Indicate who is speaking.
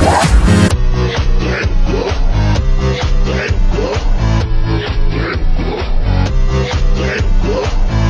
Speaker 1: Yeah.